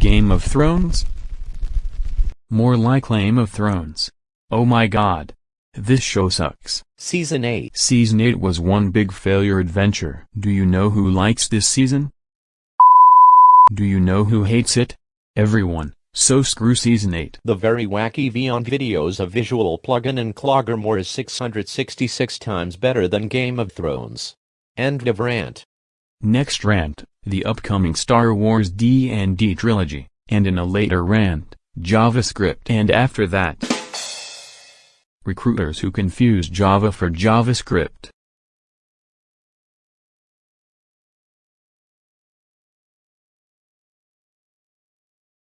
Game of Thrones? More like Game of Thrones. Oh my god. This show sucks. Season 8 Season 8 was one big failure adventure. Do you know who likes this season? Do you know who hates it? Everyone. So screw Season 8. The very wacky Vion videos of visual plugin and Cloggermore is 666 times better than Game of Thrones. End of rant. Next rant, the upcoming Star Wars D&D trilogy, and in a later rant, JavaScript and after that. Recruiters who confuse Java for JavaScript.